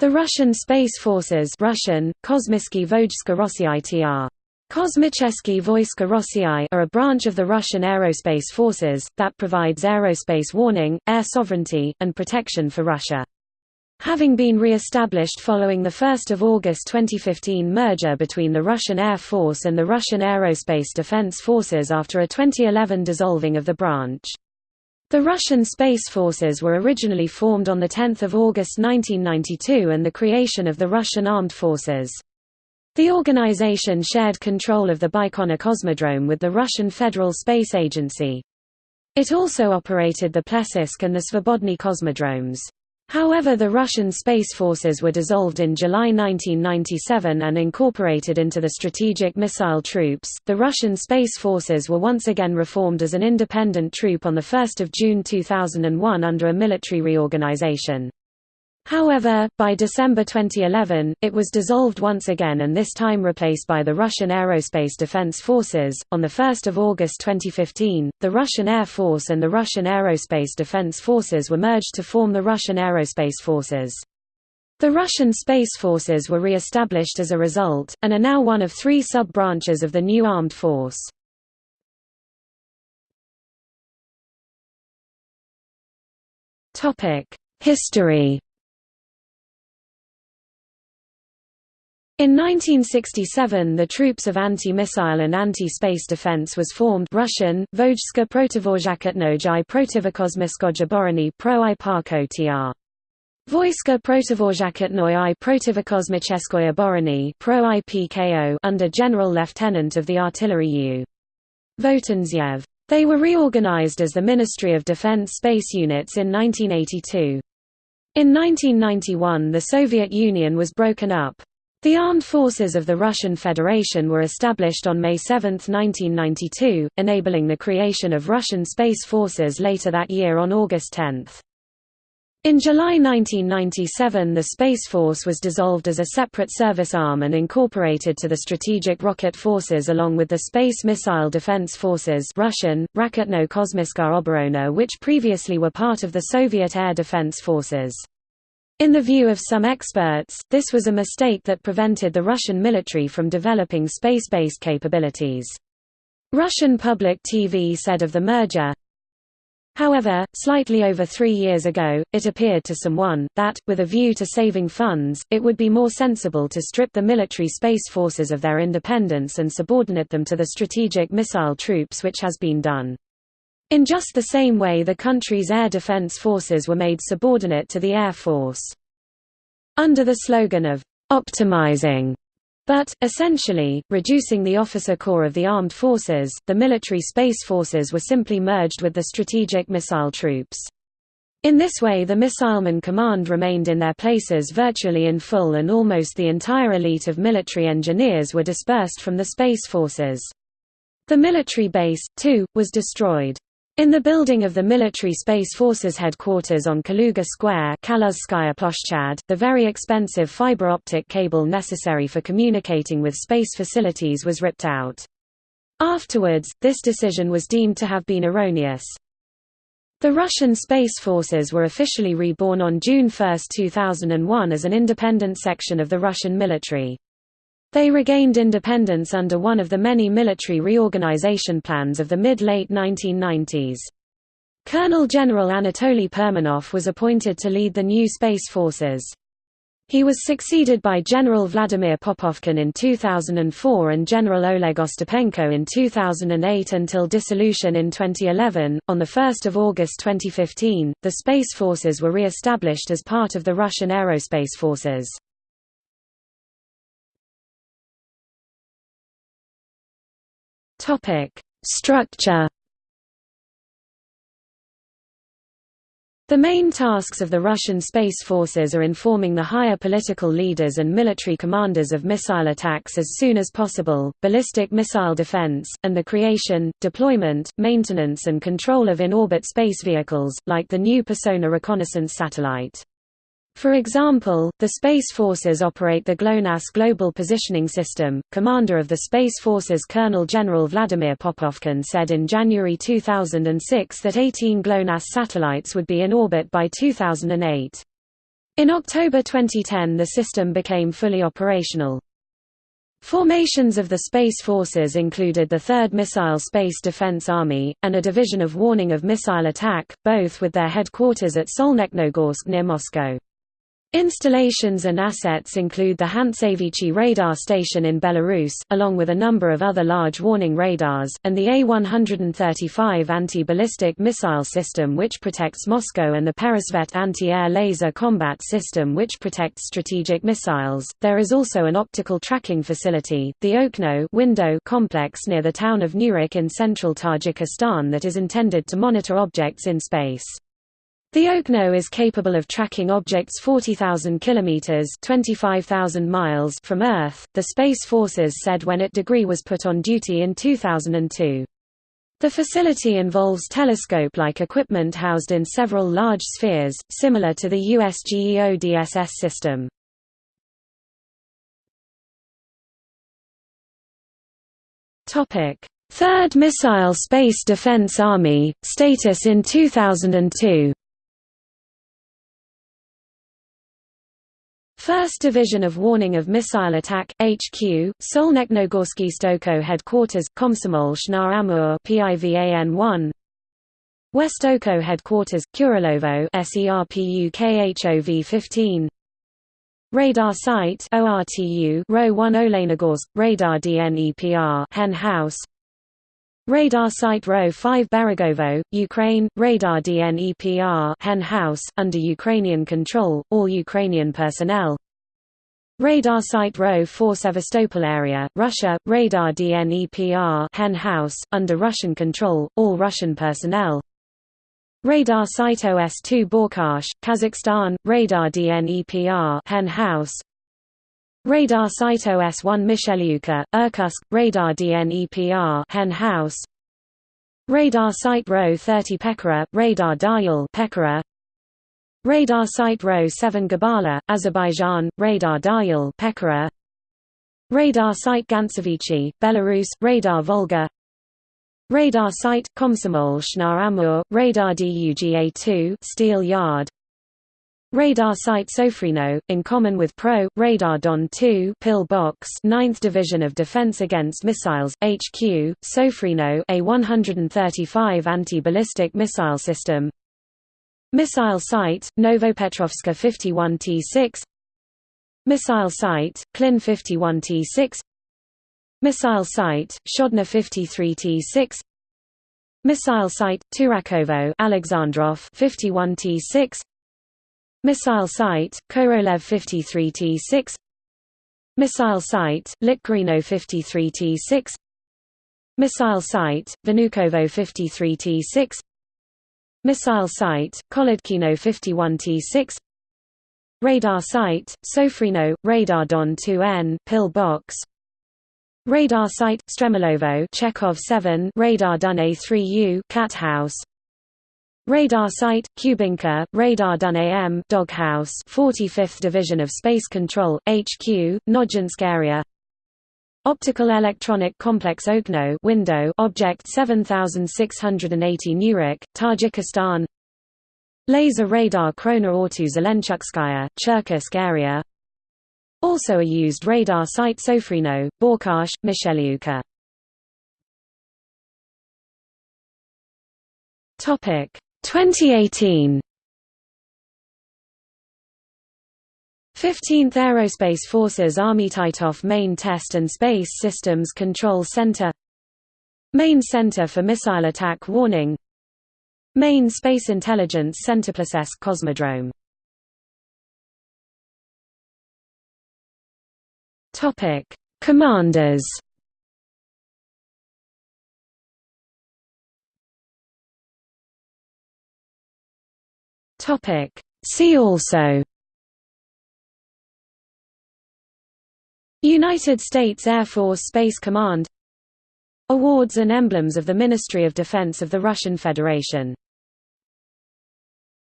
The Russian Space Forces Russian, are a branch of the Russian Aerospace Forces, that provides aerospace warning, air sovereignty, and protection for Russia. Having been re-established following the 1 August 2015 merger between the Russian Air Force and the Russian Aerospace Defense Forces after a 2011 dissolving of the branch. The Russian Space Forces were originally formed on 10 August 1992 and the creation of the Russian Armed Forces. The organization shared control of the Baikonur Cosmodrome with the Russian Federal Space Agency. It also operated the Plesetsk and the Svobodny cosmodromes. However the Russian Space Forces were dissolved in July 1997 and incorporated into the Strategic Missile Troops. The Russian Space Forces were once again reformed as an independent troop on 1 June 2001 under a military reorganization. However, by December 2011, it was dissolved once again and this time replaced by the Russian Aerospace Defense Forces. On 1 August 2015, the Russian Air Force and the Russian Aerospace Defense Forces were merged to form the Russian Aerospace Forces. The Russian Space Forces were re-established as a result, and are now one of three sub-branches of the new armed force. History In 1967 the Troops of Anti-Missile and Anti-Space Defense was formed Russian, Vojska protivozhakotnoj i protivokosmiskoja oborony pro i parko tr. Vojska protivozhakotnoj i protivokosmicheskoy oborony pro i PKO under General Lieutenant of the Artillery U. Votintsev. They were reorganized as the Ministry of Defense Space Units in 1982. In 1991 the Soviet Union was broken up. The armed forces of the Russian Federation were established on May 7, 1992, enabling the creation of Russian Space Forces later that year on August 10. In July 1997 the Space Force was dissolved as a separate service arm and incorporated to the Strategic Rocket Forces along with the Space Missile Defense Forces Russian, Raketno Kosmiska Oborona which previously were part of the Soviet Air Defense Forces. In the view of some experts, this was a mistake that prevented the Russian military from developing space-based capabilities. Russian public TV said of the merger, However, slightly over three years ago, it appeared to someone, that, with a view to saving funds, it would be more sensible to strip the military space forces of their independence and subordinate them to the strategic missile troops which has been done. In just the same way the country's air defense forces were made subordinate to the Air Force. Under the slogan of, "...optimizing", but, essentially, reducing the officer corps of the armed forces, the military space forces were simply merged with the strategic missile troops. In this way the missileman command remained in their places virtually in full and almost the entire elite of military engineers were dispersed from the space forces. The military base, too, was destroyed. In the building of the Military Space Forces headquarters on Kaluga Square the very expensive fiber optic cable necessary for communicating with space facilities was ripped out. Afterwards, this decision was deemed to have been erroneous. The Russian Space Forces were officially reborn on June 1, 2001 as an independent section of the Russian military. They regained independence under one of the many military reorganization plans of the mid-late 1990s. Colonel General Anatoly Perminov was appointed to lead the new space forces. He was succeeded by General Vladimir Popovkin in 2004 and General Oleg Ostapenko in 2008 until dissolution in 2011. On 1 August 2015, the Space Forces were re-established as part of the Russian Aerospace Forces. Topic: Structure. The main tasks of the Russian Space Forces are informing the higher political leaders and military commanders of missile attacks as soon as possible, ballistic missile defense, and the creation, deployment, maintenance and control of in-orbit space vehicles, like the new Persona reconnaissance satellite. For example, the Space Forces operate the GLONASS Global Positioning System. Commander of the Space Forces Colonel General Vladimir Popovkin said in January 2006 that 18 GLONASS satellites would be in orbit by 2008. In October 2010 the system became fully operational. Formations of the Space Forces included the 3rd Missile Space Defense Army, and a division of warning of missile attack, both with their headquarters at Solnechnogorsk near Moscow. Installations and assets include the Hantsevichi radar station in Belarus, along with a number of other large warning radars, and the A-135 anti-ballistic missile system which protects Moscow and the Peresvet anti-air laser combat system which protects strategic missiles. There is also an optical tracking facility, the Okno window complex near the town of Nurek in central Tajikistan that is intended to monitor objects in space. The Okno is capable of tracking objects 40,000 kilometers (25,000 miles) from Earth, the Space Forces said when it degree was put on duty in 2002. The facility involves telescope-like equipment housed in several large spheres, similar to the US GEODSS system. Topic: Third Missile Space Defense Army status in 2002. First Division of Warning of Missile Attack, HQ, Solnechnogorsky Stoko Headquarters, Komsomolsk na Amur PIVAN 1 West Oko Headquarters, Kurilovo SERPUKHOV 15 Radar Site ORTU Row 1 Olenogorsk, Radar DNEPR Hen House Radar Site Row 5 Beregovo, Ukraine, Radar DNEPR Hen House, under Ukrainian control, all Ukrainian personnel. Radar Site Row 4 Sevastopol area, Russia, Radar DNEPR Hen House, under Russian control, all Russian personnel. Radar Site OS2 Balkhash, Kazakhstan, Radar DNEPR Hen House Radar Site OS-1 Mishelevka, Irkutsk, Radar DNEPR Hen House. Radar Site Row 30 Pechora, Radar Dial Pechora Radar Site Row 7 Gabala, Azerbaijan, Radar Dial Pechora Radar Site Gantsevichi, Belarus, Radar Volga. Radar Site, Komsomolsk na Amur, Radar DUGA-2 Steel Yard Radar Site Sofrino, in common with Pro, Radar Don 2 Pill Box 9th Division of Defense Against Missiles, HQ, Sofrino a 135 anti-ballistic missile system. Missile Site, Novopetrovska 51T6 Missile Site, Klin 51T6 Missile Site, Shodna 53T6 Missile Site, Turakovo Alexandrov 51T6 Missile Site, Korolev 53T6 Missile Site, Lytkarino 53T6 Missile Site, Vnukovo 53T6 Missile Site, Kolodkino 51T6 Radar Site, Sofrino, Radar Don 2N Pill Box. Radar Site, Stremelovo Chekhov 7 Radar Dun A3U Cat House Radar Site, Kubinka, Radar Dun AM Doghouse 45th Division of Space Control, HQ, Nojinsk area. Optical Electronic Complex Okno window Object 7680 Nurek, Tajikistan. Laser Radar Krona Ortu Zelenchukskaya, Cherkessk area. Also a used radar site Sofrino, Balkhash, Mishelevka Topic 2018 15th Aerospace Forces Army Titov Main Test and Space Systems Control Center. Main Center for Missile Attack Warning. Main Space Intelligence Center Plesetsk Cosmodrome. Topic Commanders Topic. See also. United States Air Force Space Command. Awards and emblems of the Ministry of Defense of the Russian Federation